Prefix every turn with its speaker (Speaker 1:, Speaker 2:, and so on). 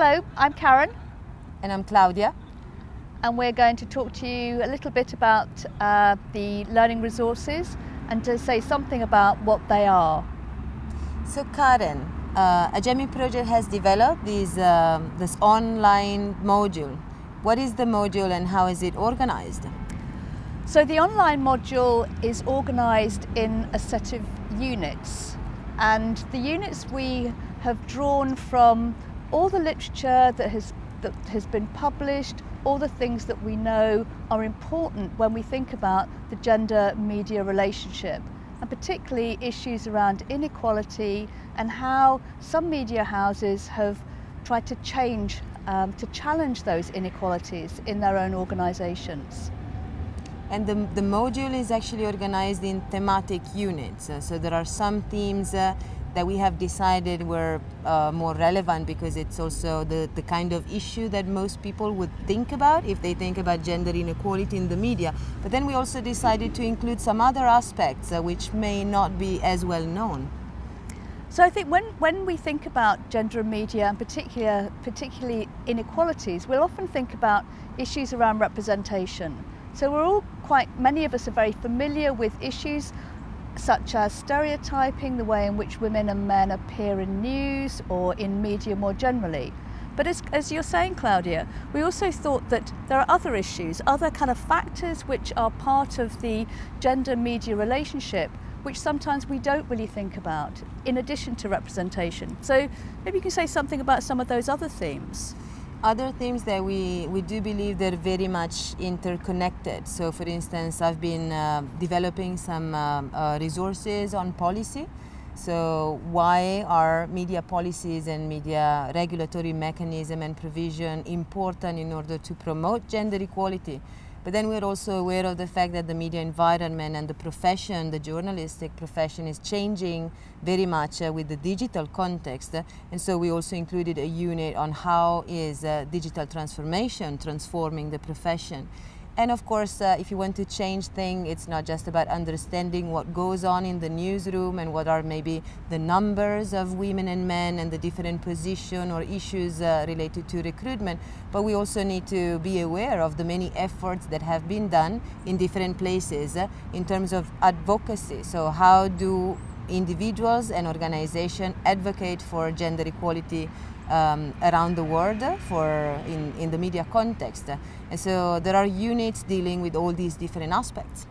Speaker 1: Hello, I'm Karen.
Speaker 2: And I'm Claudia.
Speaker 1: And we're going to talk to you a little bit about uh, the learning resources and to say something about what they are.
Speaker 2: So Karen, uh, AGEMI project has developed this, um, this online module. What is the module and how is it organized?
Speaker 1: So the online module is organized in a set of units and the units we have drawn from all the literature that has, that has been published, all the things that we know are important when we think about the gender media relationship and particularly issues around inequality and how some media houses have tried to change, um, to challenge those inequalities in their own organisations.
Speaker 2: And the, the module is actually organized in thematic units. Uh, so there are some themes uh, that we have decided were uh, more relevant because it's also the, the kind of issue that most people would think about if they think about gender inequality in the media. But then we also decided to include some other aspects uh, which may not be as well known.
Speaker 1: So I think when, when we think about gender and media and particular, particularly inequalities, we'll often think about issues around representation. So we're all quite, many of us are very familiar with issues such as stereotyping, the way in which women and men appear in news or in media more generally. But as, as, you're saying, Claudia, we also thought that there are other issues, other kind of factors which are part of the gender-media relationship which sometimes we don't really think about in addition to representation. So maybe you can say something about some of those other themes
Speaker 2: other themes that we, we do believe they're very much interconnected. So for instance, I've been uh, developing some uh, uh, resources on policy. So why are media policies and media regulatory mechanism and provision important in order to promote gender equality? But then we're also aware of the fact that the media environment and the profession, the journalistic profession is changing very much uh, with the digital context. and so we also included a unit on how is uh, digital transformation transforming the profession. And of course, uh, if you want to change things, it's not just about understanding what goes on in the newsroom and what are maybe the numbers of women and men and the different position or issues uh, related to recruitment, but we also need to be aware of the many efforts that have been done in different places uh, in terms of advocacy. So how do individuals and organizations advocate for gender equality um, around the world for in, in the media context. And so there are units dealing with all these different aspects.